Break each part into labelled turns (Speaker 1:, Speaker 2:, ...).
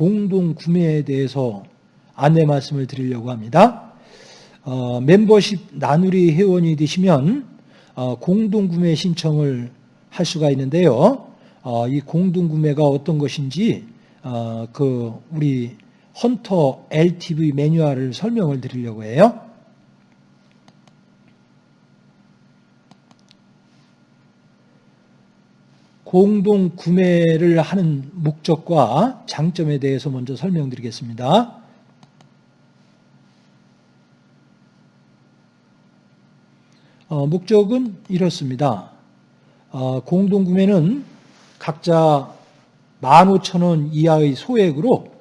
Speaker 1: 공동 구매에 대해서 안내 말씀을 드리려고 합니다. 어, 멤버십 나누리 회원이 되시면 어, 공동 구매 신청을 할 수가 있는데요. 어, 이 공동 구매가 어떤 것인지 어, 그 우리 헌터 LTV 매뉴얼을 설명을 드리려고 해요. 공동 구매를 하는 목적과 장점에 대해서 먼저 설명드리겠습니다. 어, 목적은 이렇습니다. 어, 공동 구매는 각자 15,000원 이하의 소액으로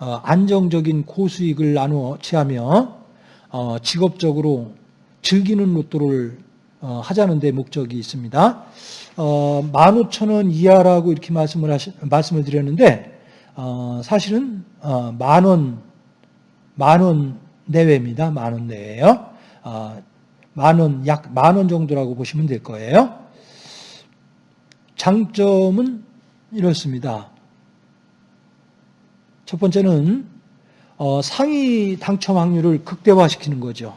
Speaker 1: 어, 안정적인 고수익을 나누어 취하며 어, 직업적으로 즐기는 로또를 어, 하자는 데 목적이 있습니다. 어, 15,000원 이하라고 이렇게 말씀을 하시, 말씀을 드렸는데 어, 사실은 어, 만원 만원 내외입니다. 만 원 내외요. 어, 만원 약 만 원 정도라고 보시면 될 거예요. 장점은 이렇습니다. 첫 번째는 어, 상위 당첨 확률을 극대화시키는 거죠.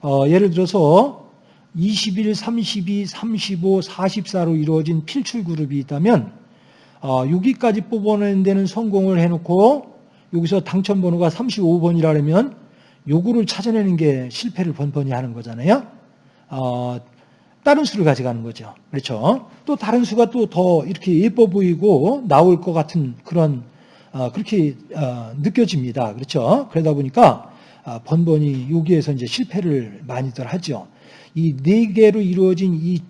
Speaker 1: 어, 예를 들어서 21, 32, 35, 44로 이루어진 필출 그룹이 있다면 어, 6위까지 뽑아내는 데는 성공을 해놓고 여기서 당첨 번호가 35번이라면 요구를 찾아내는 게 실패를 번번이 하는 거잖아요. 어, 다른 수를 가져가는 거죠. 그렇죠. 또 다른 수가 또 더 이렇게 예뻐 보이고 나올 것 같은 그런 어, 그렇게 어, 느껴집니다. 그렇죠. 그러다 보니까 어, 번번이 여기에서 이제 실패를 많이들 하죠. 이 네 개로 이루어진 이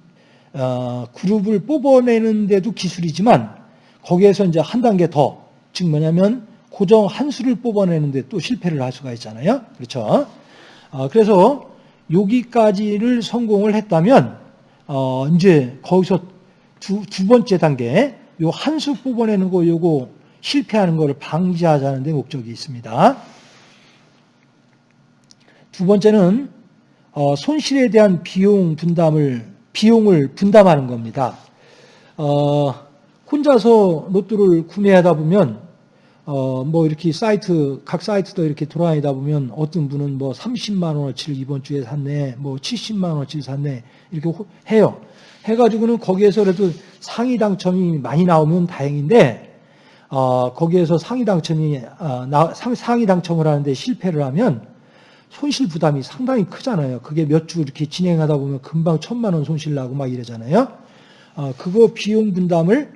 Speaker 1: 어, 그룹을 뽑아내는데도 기술이지만 거기에서 이제 한 단계 더, 즉 뭐냐면 고정 한 수를 뽑아내는데 또 실패를 할 수가 있잖아요. 그렇죠. 어, 그래서 여기까지를 성공을 했다면 어, 이제 거기서 두, 두 번째 단계 요 한 수 뽑아내는 거 요거 실패하는 것을 방지하자는 데 목적이 있습니다. 두 번째는 어, 손실에 대한 비용 분담을 비용을 분담하는 겁니다. 어, 혼자서 로또를 구매하다 보면 어, 뭐 이렇게 사이트, 각 사이트도 이렇게 돌아다니다 보면 어떤 분은 뭐 30만 원어치를 이번 주에 샀네, 뭐 70만 원어치를 샀네, 이렇게 해요. 해가지고는 거기에서 그래도 상위 당첨이 많이 나오면 다행인데, 어, 거기에서 상위 당첨이, 어, 나, 상, 상위 당첨을 하는데 실패를 하면 손실 부담이 상당히 크잖아요. 그게 몇 주 이렇게 진행하다 보면 금방 천만 원 손실 나고 막 이러잖아요. 어, 그거 비용 분담을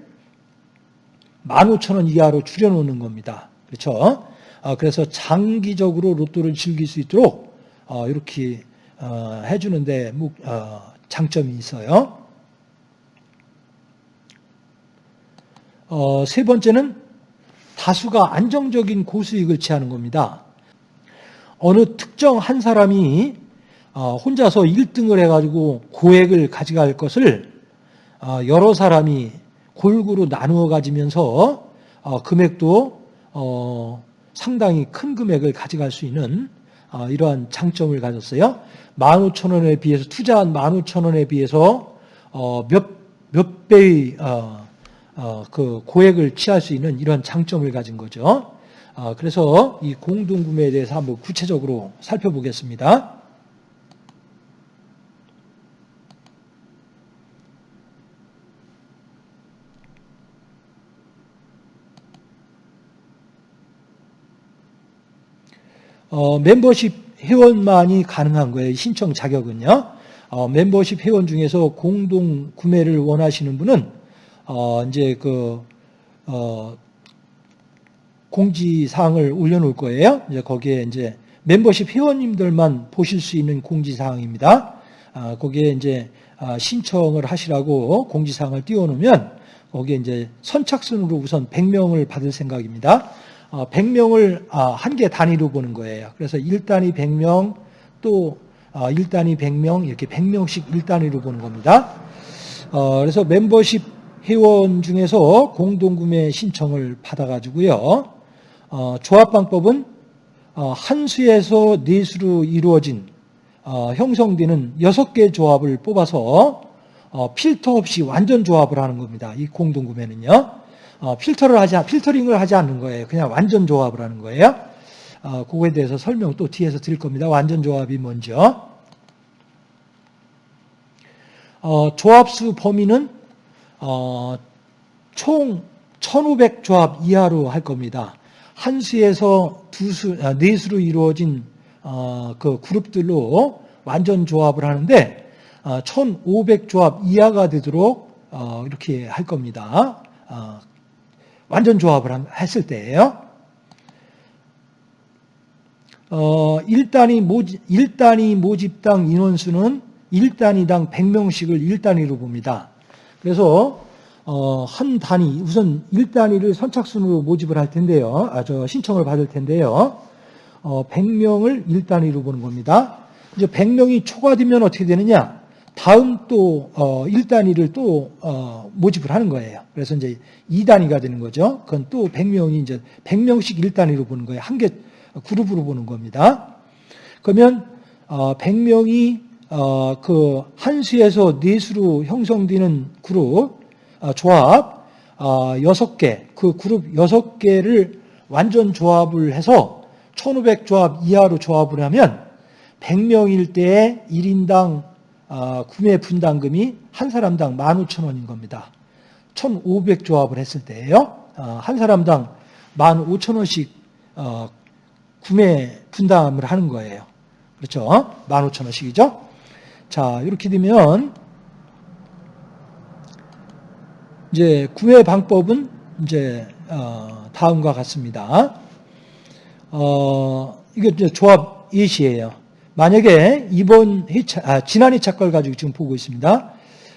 Speaker 1: 15,000원 이하로 줄여놓는 겁니다. 그렇죠? 어, 그래서 장기적으로 로또를 즐길 수 있도록 어, 이렇게 어, 해주는데 장점이 있어요. 세 번째는 다수가 안정적인 고수익을 취하는 겁니다. 어느 특정 한 사람이 혼자서 1등을 해가지고 고액을 가져갈 것을 여러 사람이 골고루 나누어 가지면서 어, 금액도 어, 상당히 큰 금액을 가져갈 수 있는 어, 이러한 장점을 가졌어요. 15,000원에 비해서 투자한 15,000원에 비해서 몇, 몇 배의 그 고액을 취할 수 있는 이런 장점을 가진 거죠. 그래서 이 공동구매에 대해서 한번 구체적으로 살펴보겠습니다. 어, 멤버십 회원만이 가능한 거예요. 신청 자격은요. 어, 멤버십 회원 중에서 공동 구매를 원하시는 분은 어, 이제 그 어, 공지 사항을 올려놓을 거예요. 이제 거기에 이제 멤버십 회원님들만 보실 수 있는 공지 사항입니다. 아, 거기에 이제 아, 신청을 하시라고 공지 사항을 띄워놓으면 거기에 이제 선착순으로 우선 100명을 받을 생각입니다. 100명을 어, 아, 한개 단위로 보는 거예요. 그래서 1단위 100명 또 1단위 어, 100명 이렇게 100명씩 1단위로 보는 겁니다. 어, 그래서 멤버십 회원 중에서 공동구매 신청을 받아가지고요. 조합 방법은 한 수에서 네 수로 이루어진 형성되는 6개 조합을 뽑아서 필터 없이 완전 조합을 하는 겁니다. 이 공동구매는요. 어, 필터를 하지, 필터링을 하지 않는 거예요. 그냥 완전 조합을 하는 거예요. 어, 그거에 대해서 설명 또 뒤에서 드릴 겁니다. 완전 조합이. 어, 조합수 범위는 어, 총 1500 조합 이하로 할 겁니다. 한 수에서 두 수, 아, 네 수로 이루어진 어, 그 그룹들로 완전 조합을 하는데 어, 1500 조합 이하가 되도록 어, 이렇게 할 겁니다. 어, 완전 조합을 한- 했을 때예요. 어, 1단위 모집, 1단위 모집당 인원수는 1단위당 100명씩을 1단위로 봅니다. 그래서 어, 한 단위, 우선 1단위를 선착순으로 모집을 할 텐데요. 아, 저 신청을 받을 텐데요. 어, 100명을 1단위로 보는 겁니다. 이제 100명이 초과되면 어떻게 되느냐? 다음 또 어, 1단위를 또 어, 모집을 하는 거예요. 그래서 이제 2단위가 되는 거죠. 그건 또 100명이 이제 100명씩 1단위로 보는 거예요. 한 개 그룹으로 보는 겁니다. 그러면 어, 100명이 어, 그 한 수에서 네 수로 형성되는 그룹 어, 조합 어, 6개, 그 그룹 6개를 완전 조합을 해서 1500 조합 이하로 조합을 하면 100명일 때에 1인당 어, 구매 분담금이 한 사람당 15,000원인 겁니다. 1500 조합을 했을 때예요. 어, 한 사람당 15,000원씩 어, 구매 분담을 하는 거예요. 그렇죠? 15,000원씩이죠? 자, 이렇게 되면 이제 구매 방법은 이제 어, 다음과 같습니다. 어, 이게 이제 조합 예시예요. 만약에 이번 회차, 아, 지난 회차 걸 가지고 지금 보고 있습니다.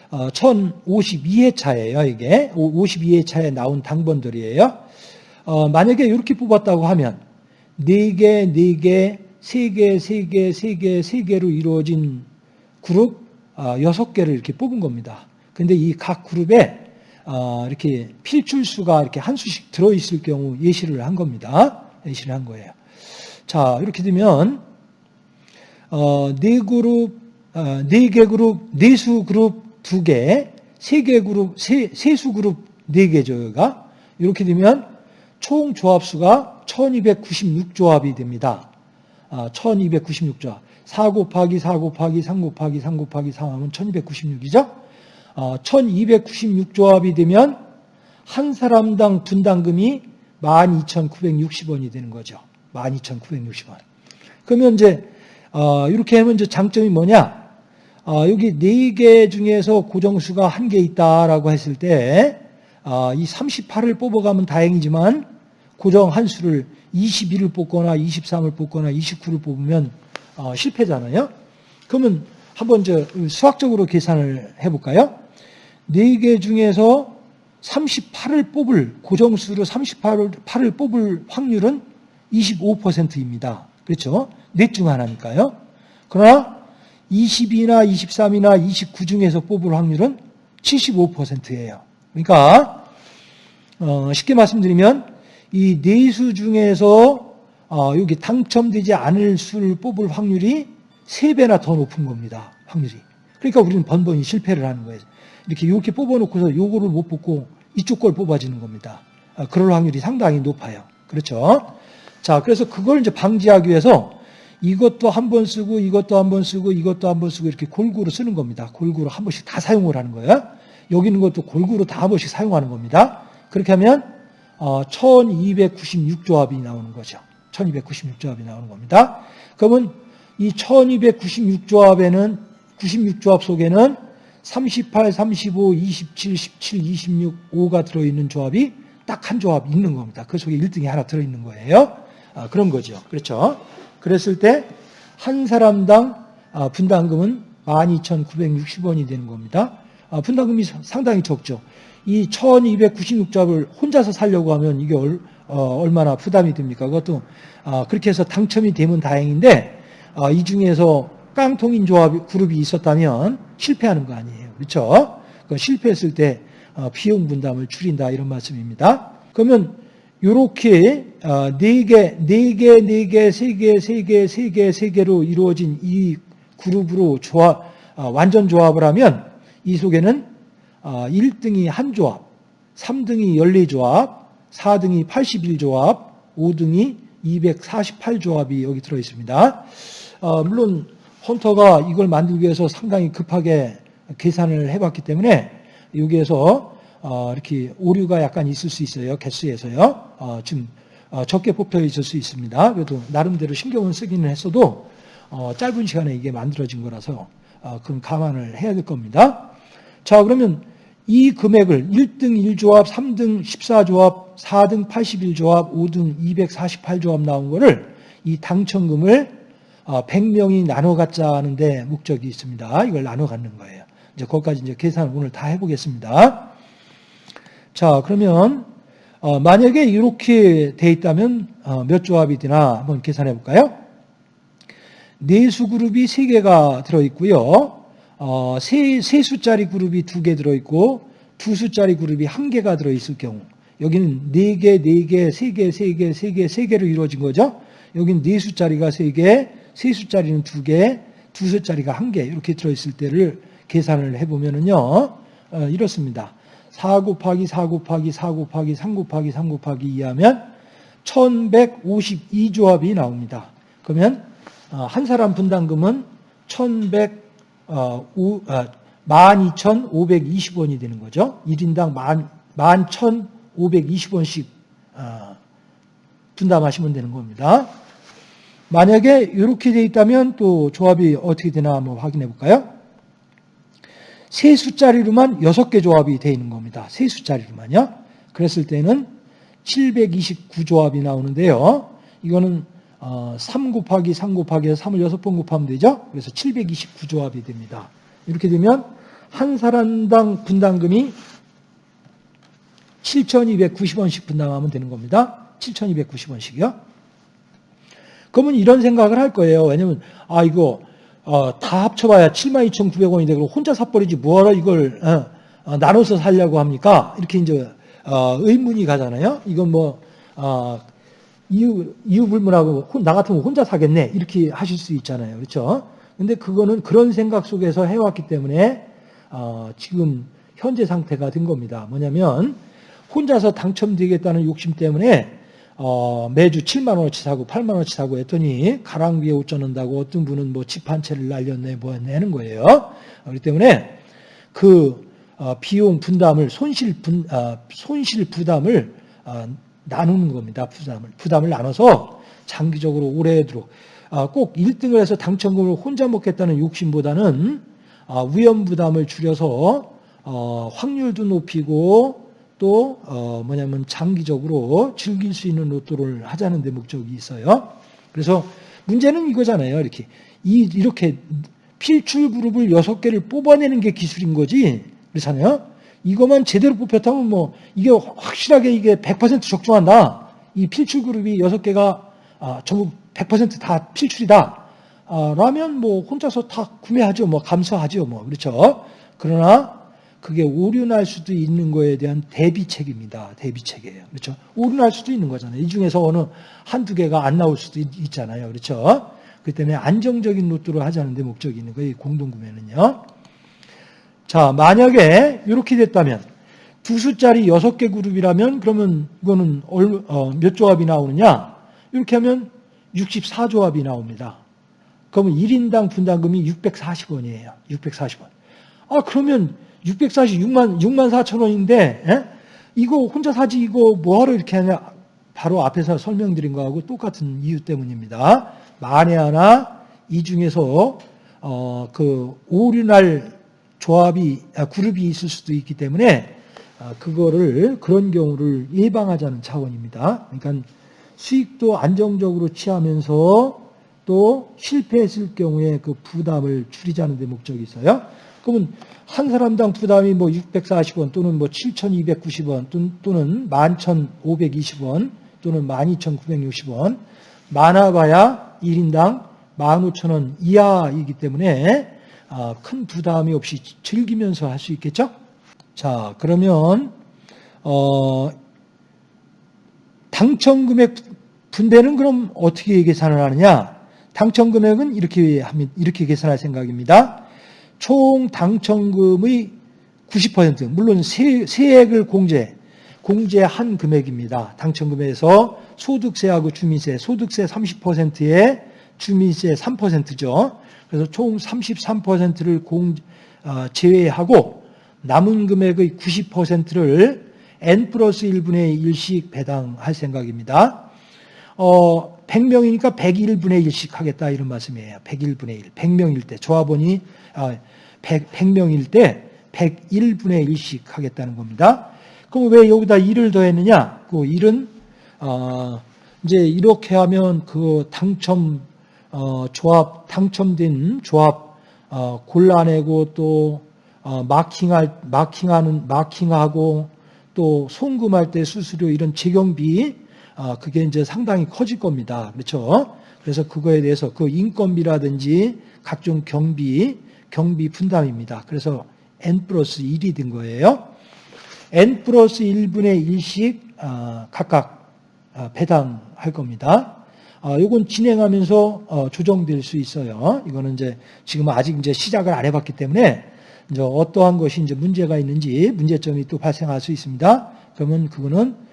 Speaker 1: 어, 1052회차예요, 이게. 52회차에 나온 당번들이에요. 어, 만약에 이렇게 뽑았다고 하면 4개, 4개, 3개, 3개, 3개, 3개로 이루어진 그룹 어, 6개를 이렇게 뽑은 겁니다. 근데 이 각 그룹에 어, 이렇게 필출수가 이렇게 한 수씩 들어있을 경우 예시를 한 겁니다. 예시를 한 거예요. 자, 이렇게 되면 어, 네 그룹, 어, 네개 그룹, 네수 그룹 두 개, 세 개 그룹, 세, 세수 그룹 네 개조가 이렇게 되면 총 조합수가 1296조합이 됩니다. 아, 1296조합. 4 곱하기 4 곱하기 3 곱하기 3 곱하기 3 하면 1296이죠? 어, 1296조합이 되면 한 사람당 분담금이 12,960원이 되는 거죠. 12,960원. 그러면 이제 어, 이렇게 하면 이제 장점이 뭐냐? 어, 여기 네개 중에서 고정수가 한개 있다라고 했을 때, 어, 이 38을 뽑아가면 다행이지만, 고정 한 수를 21을 뽑거나 23을 뽑거나 29를 뽑으면 어, 실패잖아요. 그러면 한번 저 수학적으로 계산을 해볼까요? 네개 중에서 38을 뽑을 고정수로 38을 8을 뽑을 확률은 25%입니다. 그렇죠? 넷 중 하나니까요. 그러나 20이나 23이나 29 중에서 뽑을 확률은 75%예요. 그러니까 어, 쉽게 말씀드리면 이 네 수 중에서 어, 여기 당첨되지 않을 수를 뽑을 확률이 3배나 더 높은 겁니다. 확률이. 그러니까 우리는 번번이 실패를 하는 거예요. 이렇게 이렇게 뽑아놓고서 요거를 못 뽑고 이쪽 걸 뽑아지는 겁니다. 아, 그럴 확률이 상당히 높아요. 그렇죠? 자, 그래서 그걸 이제 방지하기 위해서 이것도 한 번 쓰고 이것도 한 번 쓰고 이것도 한 번 쓰고 이렇게 골고루 쓰는 겁니다. 골고루 한 번씩 다 사용을 하는 거예요. 여기 있는 것도 골고루 다 한 번씩 사용하는 겁니다. 그렇게 하면 어, 1296조합이 나오는 거죠. 1296조합이 나오는 겁니다. 그러면 이 1296조합에는 96조합 속에는 38, 35, 27, 17, 26, 5가 들어있는 조합이 딱 한 조합 있는 겁니다. 그 속에 1등이 하나 들어있는 거예요. 아, 그런 거죠. 그렇죠. 그랬을 때 한 사람당 아, 분담금은 12,960원이 되는 겁니다. 아, 분담금이 상당히 적죠. 이 1296조합을 혼자서 살려고 하면 이게 얼, 어, 얼마나 부담이 됩니까? 그것도 아, 그렇게 해서 당첨이 되면 다행인데 아, 이 중에서 깡통인 조합 그룹이 있었다면 실패하는 거 아니에요. 그렇죠? 그 실패했을 때 어, 비용 분담을 줄인다 이런 말씀입니다. 그러면 이렇게 네 개, 네 개, 네 개, 세 개, 세 개, 세 개, 세 개로 이루어진 이 그룹으로 조합, 어, 완전 조합을 하면 이 속에는 1등이 한 조합, 3등이 14조합, 4등이 81조합, 5등이 248조합이 여기 들어 있습니다. 어, 물론 헌터가 이걸 만들기 위해서 상당히 급하게 계산을 해봤기 때문에 여기에서 어, 이렇게 오류가 약간 있을 수 있어요. 개수에서요. 어, 지금 어, 적게 뽑혀 있을 수 있습니다. 그래도 나름대로 신경을 쓰기는 했어도 어, 짧은 시간에 이게 만들어진 거라서 어, 그건 감안을 해야 될 겁니다. 자 그러면 이 금액을 1등 1조합, 3등 14조합, 4등 81조합, 5등 248조합 나온 거를 이 당첨금을 100명이 나눠 갖자는데 목적이 있습니다. 이걸 나눠 갖는 거예요. 이제 거기까지 이제 계산을 오늘 다 해보겠습니다. 자, 그러면 어, 만약에 이렇게 돼 있다면 어, 몇 조합이 되나 한번 계산해 볼까요? 네수 그룹이 3개가 들어있고요. 어, 세, 세 수짜리 그룹이 2개 들어있고 두 수짜리 그룹이 1개가 들어있을 경우 여기는 4개, 4개, 3개, 3개, 3개, 3개로 이루어진 거죠. 여기는 네 수짜리가 3개, 세 수짜리는 2개, 두 수짜리가 1개 이렇게 들어있을 때를 계산을 해보면은요. 어, 이렇습니다. 4 곱하기 4 곱하기 4 곱하기 3 곱하기 3 곱하기 2 하면 1152 조합이 나옵니다. 그러면 어, 한 사람 분담금은 1100, 어, 12,520원이 되는 거죠. 1인당 11,520원씩 어, 분담하시면 되는 겁니다. 만약에 이렇게 돼 있다면 또 조합이 어떻게 되나 한번 확인해 볼까요? 세 숫자리로만 6개 조합이 되어 있는 겁니다. 세 숫자리로만요. 그랬을 때는 729 조합이 나오는데요. 이거는 3 어, 곱하기 3 곱하기 3을 6번 곱하면 되죠. 그래서 729 조합이 됩니다. 이렇게 되면 한 사람당 분담금이 7,290원씩 분담하면 되는 겁니다. 7,290원씩이요. 그러면 이런 생각을 할 거예요. 왜냐면 아 이거 어, 다 합쳐봐야 72,900원이 되고 혼자 사버리지 뭐하러 이걸 어, 어, 나눠서 살려고 합니까? 이렇게 이제 어, 의문이 가잖아요. 이건 뭐 어, 이유 이유 불문하고 나 같으면 혼자 사겠네 이렇게 하실 수 있잖아요. 그렇죠? 근데 그거는 그런 생각 속에서 해왔기 때문에 어, 지금 현재 상태가 된 겁니다. 뭐냐면 혼자서 당첨되겠다는 욕심 때문에 어, 매주 7만 원어치 사고 8만 원어치 사고 했더니 가랑 비에 옷 젖는다고 어떤 분은 뭐 집 한 채를 날렸네 뭐 내는 거예요. 어, 그렇기 때문에 그 어, 비용 분담을 손실 분 어, 손실 부담을 어, 나누는 겁니다. 부담을 부담을 나눠서 장기적으로 오래도록 어, 꼭 1등을 해서 당첨금을 혼자 먹겠다는 욕심보다는 어, 위험 부담을 줄여서 어, 확률도 높이고 또 어, 뭐냐면 장기적으로 즐길 수 있는 로또를 하자는 데 목적이 있어요. 그래서 문제는 이거잖아요. 이렇게 이 이렇게 필출 그룹을 여섯 개를 뽑아내는 게 기술인 거지. 그렇잖아요. 이것만 제대로 뽑혔다면 뭐 이게 확실하게 이게 100% 적중한다. 이 필출 그룹이 여섯 개가 아, 전부 100%다 필출이다. 아, 라면 뭐 혼자서 다 구매하죠. 뭐 감수하죠. 뭐 그렇죠. 그러나 그게 오류날 수도 있는 거에 대한 대비책입니다. 대비책이에요. 그렇죠? 오류날 수도 있는 거잖아요. 이 중에서 어느 한두 개가 안 나올 수도 있, 잖아요 그렇죠? 그 때문에 안정적인 로또를 하자는 데 목적이 있는 거예요. 공동구매는요. 자, 만약에 이렇게 됐다면 두 수짜리 여섯 개 그룹이라면 그러면 이거는 어, 몇 조합이 나오느냐? 이렇게 하면 64조합이 나옵니다. 그러면 1인당 분담금이 640원이에요. 640원. 아, 그러면 646만 6만 4천 원인데 에? 이거 혼자 사지 이거 뭐하러 이렇게 하냐 바로 앞에서 설명드린 거하고 똑같은 이유 때문입니다. 만에 하나 이 중에서 어, 그 오류 날 조합이 아, 그룹이 있을 수도 있기 때문에 아, 그거를 그런 경우를 예방하자는 차원입니다. 그러니까 수익도 안정적으로 취하면서 또 실패했을 경우에 그 부담을 줄이자는 데 목적이 있어요. 그러면 한 사람당 부담이 뭐 640원 또는 뭐 7,290원 또는 11,520원 또는 12,960원 많아봐야 1인당 15,000원 이하이기 때문에 아, 큰 부담이 없이 즐기면서 할 수 있겠죠? 자, 그러면 어, 당첨 금액 분배는 그럼 어떻게 계산을 하느냐? 당첨 금액은 이렇게 이렇게 계산할 생각입니다. 총 당첨금의 90% 물론 세, 세액을 공제 공제한 금액입니다. 당첨 금액에서 소득세하고 주민세, 소득세 30%에 주민세 3%죠. 그래서 총 33%를 공 어, 제외하고 남은 금액의 90%를 n 플러스 1분의 1씩 배당할 생각입니다. 어, 100명이니까 101분의 1씩 하겠다 이런 말씀이에요. 101분의 1. 100명일 때 조합원이 아, 100, 100명일 때 101분의 1씩 하겠다는 겁니다. 그럼 왜 여기다 1을 더했느냐? 그 1은 어, 이제 이렇게 하면 그 당첨 어, 조합 당첨된 조합 어, 골라내고 또 어, 마킹할 마킹하는 마킹하고 또 송금할 때 수수료 이런 재경비 어, 그게 이제 상당히 커질 겁니다. 그렇죠? 그래서 그거에 대해서 그 인건비라든지 각종 경비 경비 분담입니다. 그래서 n 플러스 1이 된 거예요. n 플러스 1분의 1씩 어, 각각 어, 배당할 겁니다. 이건 진행하면서 어, 조정될 수 있어요. 이거는 이제 지금 아직 이제 시작을 안 해봤기 때문에 이제 어떠한 것이 이제 문제가 있는지 문제점이 또 발생할 수 있습니다. 그러면 그거는 어,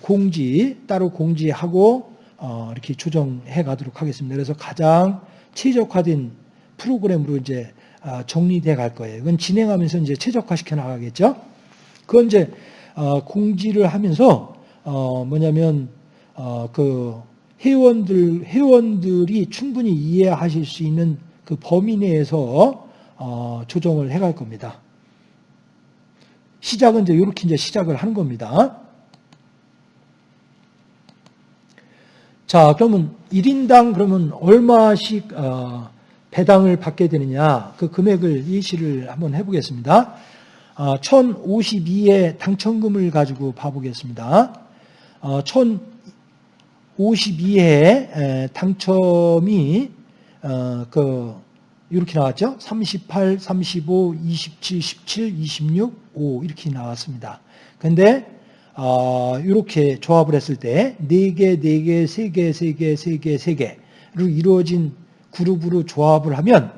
Speaker 1: 공지 따로 공지하고 어, 이렇게 조정해 가도록 하겠습니다. 그래서 가장 최적화된 프로그램으로 이제 정리돼 갈 거예요. 이건 진행하면서 이제 최적화시켜 나가겠죠. 그건 이제 공지를 하면서 뭐냐면 그 회원들, 회원들이 충분히 이해하실 수 있는 그 범위 내에서 어, 조정을 해 갈 겁니다. 시작은 이제 이렇게 이제 시작을 하는 겁니다. 자, 그러면 1인당 그러면 얼마씩 어, 배당을 받게 되느냐 그 금액을 예시를 한번 해보겠습니다. 어, 1052의 당첨금을 가지고 봐보겠습니다. 어, 52회 당첨이 어, 그 이렇게 나왔죠. 38, 35, 27, 17, 26, 5 이렇게 나왔습니다. 근데 어, 이렇게 조합을 했을 때 4개, 4개, 3개, 3개, 3개, 3개로 이루어진 그룹으로 조합을 하면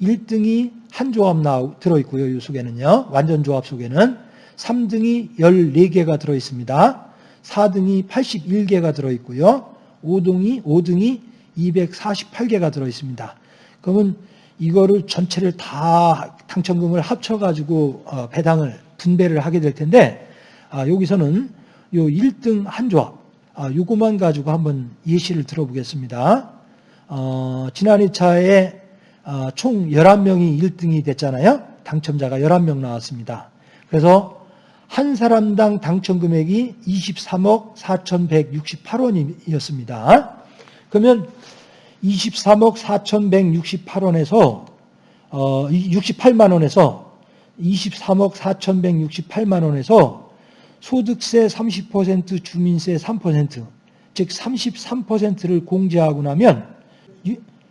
Speaker 1: 1등이 한 조합 나 들어있고요. 이 속에는요. 완전 조합 속에는 3등이 14개가 들어있습니다. 4등이 81개가 들어있고요. 5등이, 5등이 248개가 들어있습니다. 그러면 이거를 전체를 다 당첨금을 합쳐가지고 어, 배당을 분배를 하게 될 텐데 아, 여기서는 요 1등 한 조합 아, 요거만 가지고 한번 예시를 들어보겠습니다. 어, 지난 2차에 어, 총 11명이 1등이 됐잖아요. 당첨자가 11명 나왔습니다. 그래서 한 사람당 당첨 금액이 23억 4,168원이었습니다. 그러면 23억 4,168원에서 어, 68만 원에서 23억 4,168만 원에서 소득세 30% 주민세 3%, 즉 33%를 공제하고 나면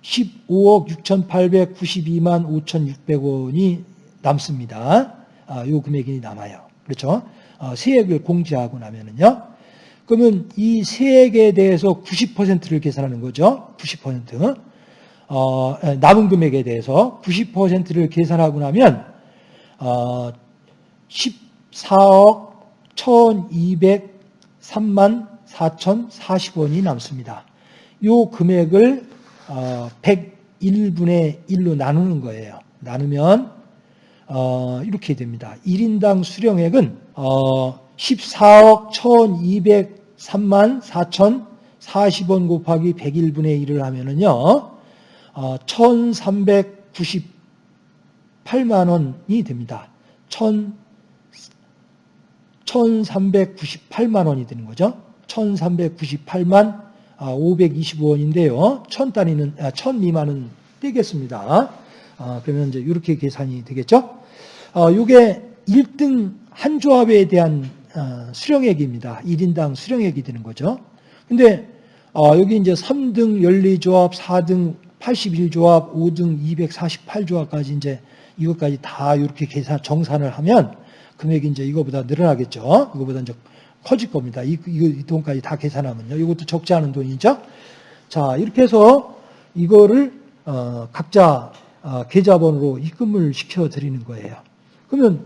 Speaker 1: 15억 6,892만 5,600원이 남습니다. 아, 요 금액이 남아요. 그렇죠? 어, 세액을 공제하고 나면은요. 그러면 이 세액에 대해서 90%를 계산하는 거죠. 90%. 어, 남은 금액에 대해서 90%를 계산하고 나면 어, 14억 1,203만 4,040원이 남습니다. 이 금액을 어, 101분의 1로 나누는 거예요. 나누면 어, 이렇게 됩니다. 1인당 수령액은 어, 14억 1,203만 4,040원 곱하기 101분의 1을 하면은요, 어, 1,398만 원이 됩니다. 1 1,398만 원이 되는 거죠. 1,398만 525원인데요. 1,000단위는, 아, 1,000 미만은 떼겠습니다. 아, 그러면 이제 이렇게 계산이 되겠죠. 어, 이게 1등 한 조합에 대한 어, 수령액입니다. 1인당 수령액이 되는 거죠. 근데 어, 여기 이제 3등 14조합, 4등 81조합, 5등 248조합까지 이제 이것까지 다 이렇게 계산 정산을 하면 금액이 이제 이거보다 늘어나겠죠. 이거보다 이제 커질 겁니다. 이, 이, 이 돈까지 다 계산하면요. 이것도 적지 않은 돈이죠. 자, 이렇게 해서 이거를 어, 각자 어, 계좌번호로 입금을 시켜 드리는 거예요. 그러면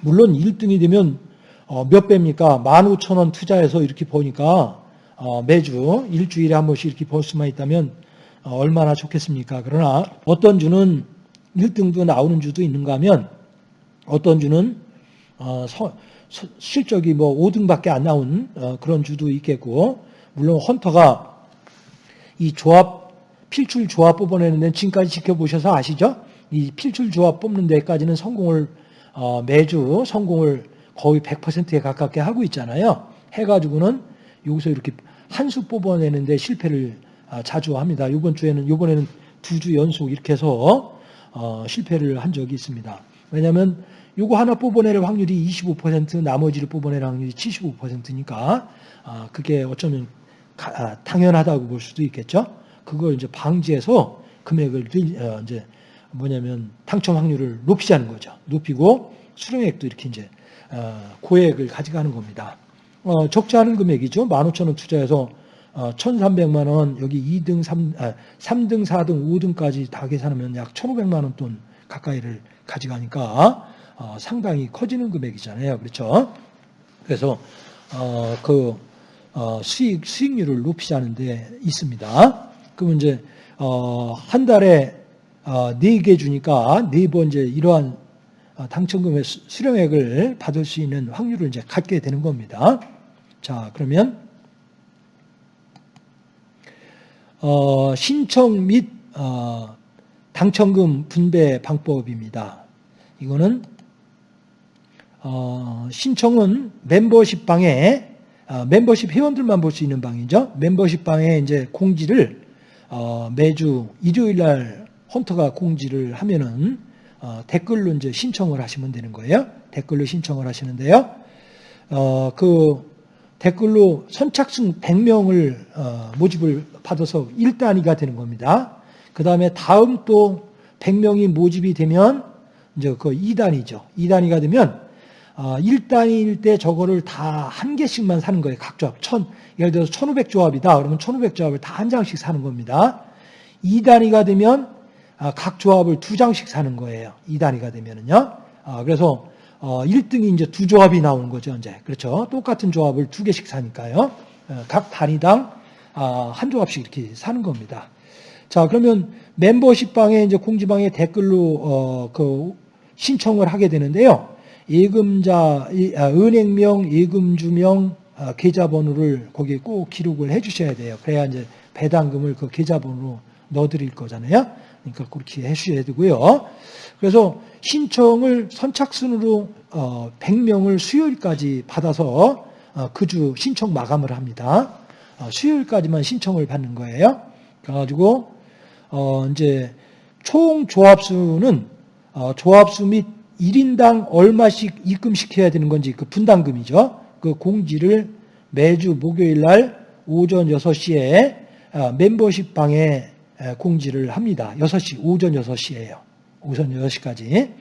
Speaker 1: 물론 1등이 되면 어, 몇 배입니까? 15,000원 투자해서 이렇게 보니까 어, 매주 일주일에 한 번씩 이렇게 볼 수만 있다면 어, 얼마나 좋겠습니까? 그러나 어떤 주는 1등도 나오는 주도 있는가 하면 어떤 주는 어, 서- 서- 실적이 뭐 5등밖에 안 나온 어, 그런 주도 있겠고 물론 헌터가 이 조합 필출 조합 뽑아내는 데는 지금까지 지켜보셔서 아시죠? 이 필출 조합 뽑는 데까지는 성공을 어, 매주 성공을 거의 100%에 가깝게 하고 있잖아요. 해가지고는 여기서 이렇게 한 수 뽑아내는데 실패를 아, 자주 합니다. 이번 주에는 이번에는 두 주 연속 이렇게 해서 어, 실패를 한 적이 있습니다. 왜냐하면 요거 하나 뽑아낼 확률이 25% 나머지를 뽑아낼 확률이 75%니까 아, 그게 어쩌면 가- 아, 당연하다고 볼 수도 있겠죠. 그걸 이제 방지해서 금액을 늘- 어, 이제 뭐냐면 당첨 확률을 높이자는 거죠. 높이고 수령액도 이렇게 이제 어, 고액을 가져가는 겁니다. 어, 적지 않은 금액이죠. 15,000원 투자해서 어, 1,300만 원, 여기 2등, 3, 아, 3등, 4등, 5등까지 다 계산하면 약 1,500만 원 돈 가까이를 가져가니까 어, 상당히 커지는 금액이잖아요. 그렇죠? 그래서 어, 그 어, 수익 수익률을 높이자는 데 있습니다. 그러면 이제 어, 한 달에 어, 4개 주니까 네번 이제 이러한 어, 당첨금의 수- 수령액을 받을 수 있는 확률을 이제 갖게 되는 겁니다. 자, 그러면 어, 신청 및 어, 당첨금 분배 방법입니다. 이거는 어, 신청은 멤버십 방에 어, 멤버십 회원들만 볼 수 있는 방이죠. 멤버십 방에 이제 공지를 어, 매주 일요일 날 헌터가 공지를 하면은 어, 댓글로 이제 신청을 하시면 되는 거예요. 댓글로 신청을 하시는데요. 어, 그 댓글로 선착순 100명을 어, 모집을 받아서 1단위가 되는 겁니다. 그 다음에 다음 또 100명이 모집이 되면 이제 그 2단위죠. 2단위가 되면 어, 1단위일 때 저거를 다 한 개씩만 사는 거예요. 각 조합. 천, 예를 들어서 1500조합이다. 그러면 1500조합을 다 한 장씩 사는 겁니다. 2단위가 되면 아, 각 조합을 두 장씩 사는 거예요. 2단위가 되면은요. 아, 그래서 어, 1등이 이제 두 조합이 나오는 거죠, 이제. 그렇죠. 똑같은 조합을 두 개씩 사니까요. 어, 각 단위당 아, 한 조합씩 이렇게 사는 겁니다. 자, 그러면 멤버십 방에 이제 공지방에 댓글로 어, 그 신청을 하게 되는데요. 예금자, 이- 아, 은행명, 예금주명, 아, 계좌번호를 거기에 꼭 기록을 해주셔야 돼요. 그래야 이제 배당금을 그 계좌번호로 넣어드릴 거잖아요. 그러니까 그렇게 해주셔야 되고요. 그래서 신청을 선착순으로 어, 100명을 수요일까지 받아서 어, 그주 신청 마감을 합니다. 어, 수요일까지만 신청을 받는 거예요. 그래가지고 어, 이제 총 조합수는 어, 조합수 및 1인당 얼마씩 입금시켜야 되는 건지 그 분담금이죠. 그 공지를 매주 목요일 날 오전 6시에 아, 멤버십 방에 에, 공지를 합니다. 6시, 오전 6시예요. 오전 6시까지.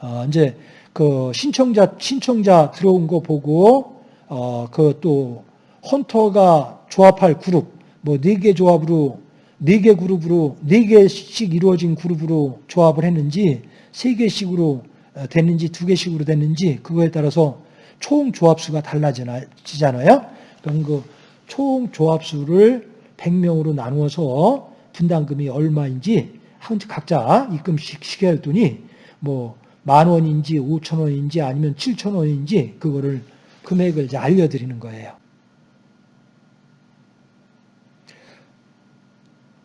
Speaker 1: 어, 이제 그 신청자 신청자 들어온 거 보고 어, 그 또 헌터가 조합할 그룹 뭐네개 조합으로 네 개 그룹으로 네 개씩 이루어진 그룹으로 조합을 했는지 세 개씩으로 어, 됐는지 두 개씩으로 됐는지 그거에 따라서 총 조합수가 달라지잖아요. 그럼 그 총 조합수를 100명으로 나누어서 분담금이 얼마인지 한- 각자 입금식 시켜야 했더니 뭐 만 원인지 오천 원인지 아니면 칠천 원인지 그거를 금액을 이제 알려드리는 거예요.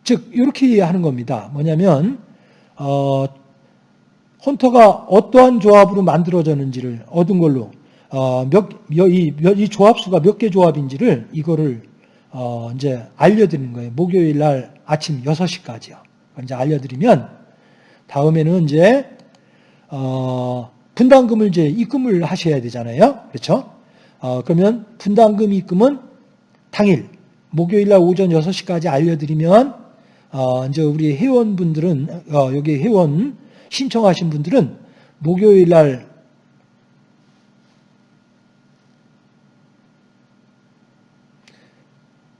Speaker 1: 즉 이렇게 하는 겁니다. 뭐냐면 어, 헌터가 어떠한 조합으로 만들어졌는지를 얻은 걸로 어, 몇, 몇, 이, 몇, 이 조합수가 몇 개 조합인지를 이거를 어, 이제 알려드리는 거예요. 목요일 날 아침 6시까지요. 이제 알려드리면 다음에는 이제 어, 분담금을 이제 입금을 하셔야 되잖아요. 그렇죠? 어, 그러면 분담금 입금은 당일 목요일 날 오전 6시까지 알려드리면 어, 이제 우리 회원분들은 어, 여기 회원 신청하신 분들은 목요일 날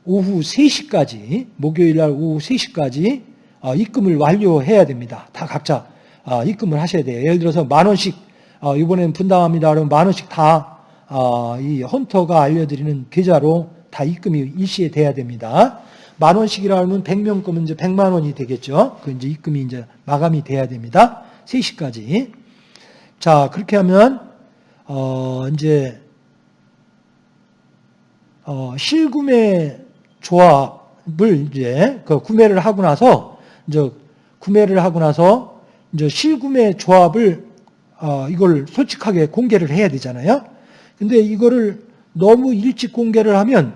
Speaker 1: 오후 3시까지 목요일 날 오후 3시까지 어, 입금을 완료해야 됩니다. 다 각자 어, 입금을 하셔야 돼요. 예를 들어서 만 원씩 어, 이번에는 분담합니다. 그러면 만 원씩 다 어, 이 헌터가 알려드리는 계좌로 다 입금이 일시에 돼야 됩니다. 만 원씩이라 하면 100명 거면 이제 100만 원이 되겠죠. 그 이제 입금이 이제 마감이 돼야 됩니다. 3시까지. 자, 그렇게 하면, 어, 이제, 어, 실구매 조합을 이제 그 구매를 하고 나서, 이제 구매를 하고 나서, 이제 실구매 조합을, 어, 이걸 솔직하게 공개를 해야 되잖아요. 근데 이거를 너무 일찍 공개를 하면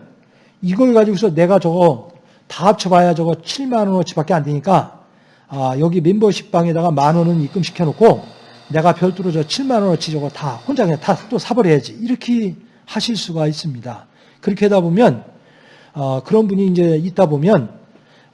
Speaker 1: 이걸 가지고서 내가 저거 다 합쳐봐야 저거 7만 원어치밖에 안 되니까 아, 여기 멤버십 방에다가 만 원은 입금시켜 놓고 내가 별도로 저 7만 원어치 저거 다 혼자 그냥 다 또 사버려야지 이렇게 하실 수가 있습니다. 그렇게 하다 보면 어, 그런 분이 이제 있다 보면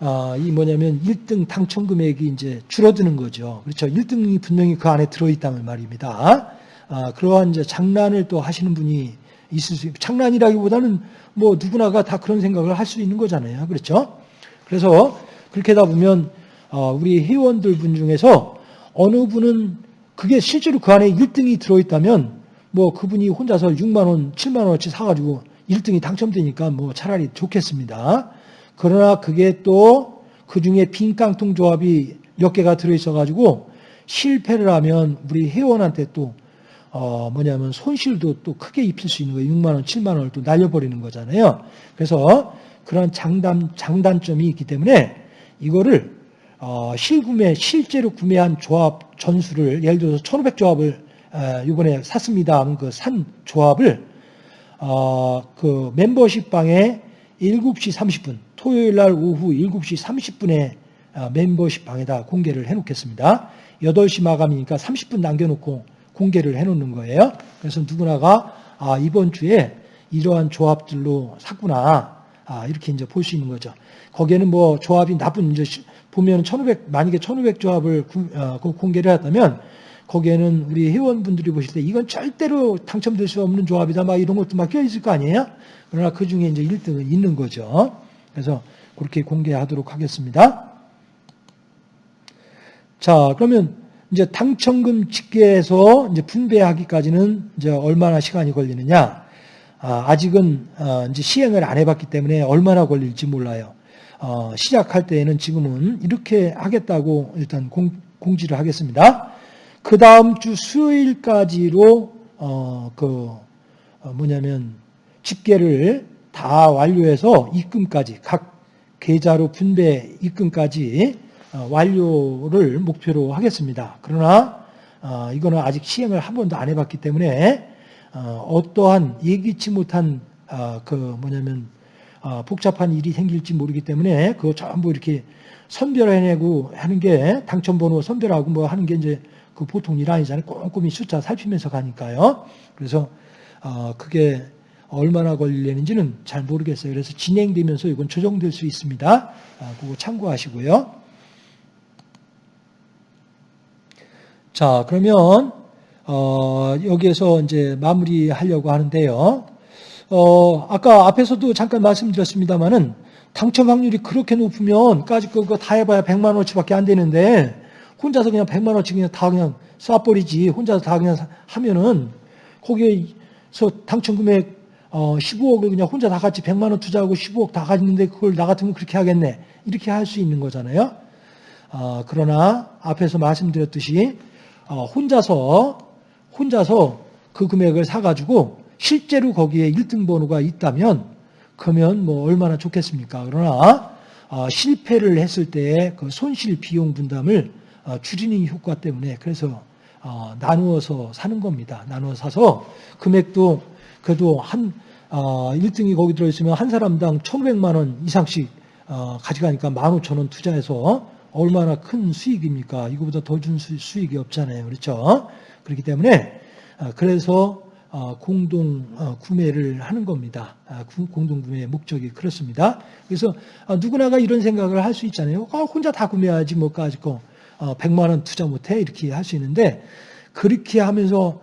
Speaker 1: 어, 이 뭐냐면 1등 당첨 금액이 이제 줄어드는 거죠. 그렇죠. 1등이 분명히 그 안에 들어있다는 말입니다. 아, 그러한 이제 장난을 또 하시는 분이 있을 수 장난이라기보다는 뭐 누구나가 다 그런 생각을 할 수 있는 거잖아요. 그렇죠? 그래서 그렇게 하다 보면 어, 우리 회원들 분 중에서 어느 분은 그게 실제로 그 안에 1등이 들어있다면 뭐 그분이 혼자서 6만 원, 7만 원어치 사가지고 1등이 당첨되니까 뭐 차라리 좋겠습니다. 그러나 그게 또 그 중에 빈 깡통 조합이 몇 개가 들어있어가지고 실패를 하면 우리 회원한테 또 어, 뭐냐면 손실도 또 크게 입힐 수 있는 거예요. 6만 원, 7만 원을 또 날려버리는 거잖아요. 그래서 그런 장단, 장단점이 있기 때문에 이거를 어, 실구매, 실제로 구매한 조합 전수를 예를 들어서 1500조합을 어, 이번에 샀습니다. 하면 그산 조합을 어, 그 멤버십 방에 7시 30분, 토요일 날 오후 7시 30분에 어, 멤버십 방에다 공개를 해놓겠습니다. 8시 마감이니까 30분 남겨놓고 공개를 해놓는 거예요. 그래서 누구나가 아, 이번 주에 이러한 조합들로 샀구나. 아, 이렇게 이제 볼 수 있는 거죠. 거기에는 뭐 조합이 나쁜 이제 보면 1,500 만약에 1,500 조합을 구, 어, 공개를 했다면 거기에는 우리 회원분들이 보실 때 이건 절대로 당첨될 수 없는 조합이다 막 이런 것도 막 껴 있을 거 아니에요? 그러나 그 중에 이제 1등은 있는 거죠. 그래서 그렇게 공개하도록 하겠습니다. 자, 그러면 이제 당첨금 집계해서 이제 분배하기까지는 이제 얼마나 시간이 걸리느냐? 아, 직은 어, 이제 시행을 안 해봤기 때문에 얼마나 걸릴지 몰라요. 어, 시작할 때에는 지금은 이렇게 하겠다고 일단 공, 지를 하겠습니다. 그 다음 주 수요일까지로 어, 그 어, 뭐냐면 집계를 다 완료해서 입금까지 각 계좌로 분배 입금까지 어, 완료를 목표로 하겠습니다. 그러나 어, 이거는 아직 시행을 한 번도 안 해봤기 때문에 어, 어떠한 예기치 못한 그 뭐냐면 복잡한 일이 생길지 모르기 때문에 그거 전부 이렇게 선별해내고 하는 게 당첨번호 선별하고 뭐 하는 게 이제 그 보통 일 아니잖아요. 꼼꼼히 숫자 살피면서 가니까요. 그래서 그게 얼마나 걸리는지는 잘 모르겠어요. 그래서 진행되면서 이건 조정될 수 있습니다. 그거 참고하시고요. 자, 그러면 어, 여기에서 이제 마무리하려고 하는데요. 어, 아까 앞에서도 잠깐 말씀드렸습니다만은 당첨 확률이 그렇게 높으면,까지 그거 다 해봐야 100만 원어치밖에 안 되는데 혼자서 그냥 100만 원어치 그냥 다 그냥 쏴버리지 혼자서 다 그냥 하면은 거기에서 당첨 금액 어, 15억을 그냥 혼자 다 같이 100만 원 투자하고 15억 다 가지는데 그걸 나 같으면 그렇게 하겠네 이렇게 할 수 있는 거잖아요. 어, 그러나 앞에서 말씀드렸듯이 어, 혼자서 혼자서 그 금액을 사가지고 실제로 거기에 1등 번호가 있다면 그러면 뭐 얼마나 좋겠습니까? 그러나 어, 실패를 했을 때의 그 손실 비용 분담을 어, 줄이는 효과 때문에 그래서 나누어서 사는 겁니다. 나누어 사서 금액도 그래도 한 1등이 거기 들어있으면 한 사람당 1,500만 원 이상씩 가져가니까 15,000원 투자해서 얼마나 큰 수익입니까? 이거보다 더 준 수익이 없잖아요. 그렇죠? 그렇기 때문에 아, 그래서 아, 공동 어, 구매를 하는 겁니다. 아, 공동 구매의 목적이 그렇습니다. 그래서 누구나가 이런 생각을 할 수 있잖아요. 혼자 다 구매하지 뭐 가지고 100만 원 투자 못해 이렇게 할 수 있는데 그렇게 하면서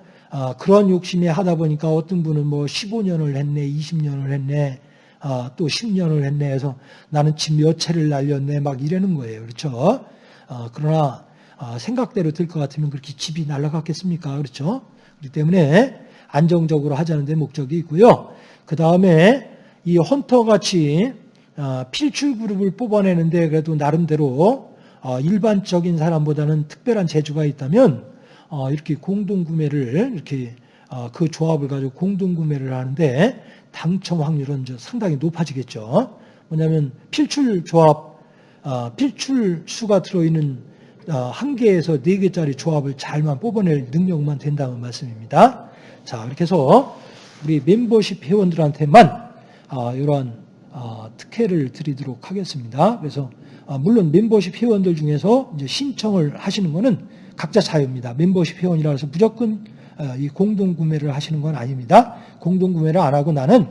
Speaker 1: 그런 욕심에 하다 보니까 어떤 분은 뭐 15년을 했네, 20년을 했네, 아, 또 10년을 했네 해서 나는 집 몇 채를 날렸네 막 이러는 거예요. 그렇죠? 아, 그러나 아, 생각대로 될 것 같으면 그렇게 집이 날아갔겠습니까? 그렇죠? 그렇기 때문에 안정적으로 하자는 데 목적이 있고요. 그 다음에 이 헌터 같이 어, 필출 그룹을 뽑아내는데 그래도 나름대로 어, 일반적인 사람보다는 특별한 재주가 있다면 어, 이렇게 공동 구매를 이렇게 어, 그 조합을 가지고 공동 구매를 하는데 당첨 확률은 상당히 높아지겠죠. 뭐냐면 필출 조합, 어, 필출 수가 들어있는 어, 한 개에서 네 개짜리 조합을 잘만 뽑아낼 능력만 된다는 말씀입니다. 자, 이렇게 해서 우리 멤버십 회원들한테만 어, 이러한 어, 특혜를 드리도록 하겠습니다. 그래서 어, 물론 멤버십 회원들 중에서 신청을 하시는 거는 각자 자유입니다. 멤버십 회원이라 해서 무조건 어, 이 공동 구매를 하시는 건 아닙니다. 공동 구매를 안 하고 나는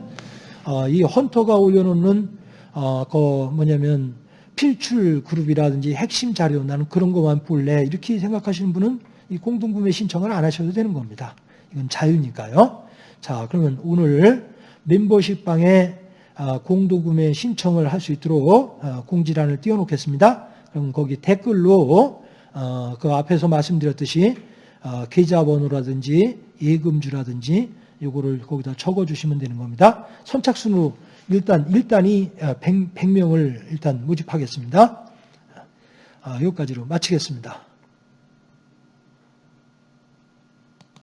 Speaker 1: 어, 이 헌터가 올려놓는 어, 그 뭐냐면 필출 그룹이라든지 핵심 자료 나는 그런 것만 볼래 이렇게 생각하시는 분은 이 공동 구매 신청을 안 하셔도 되는 겁니다. 이건 자유니까요. 자, 그러면 오늘 멤버십 방에 아, 공도구매 신청을 할 수 있도록 아, 공지란을 띄워놓겠습니다. 그럼 거기 댓글로 어, 그 앞에서 말씀드렸듯이 어, 계좌번호라든지 예금주라든지 요거를 거기다 적어주시면 되는 겁니다. 선착순으로 일단 일단이 100, 100 명을 일단 모집하겠습니다. 아, 여기까지로 마치겠습니다.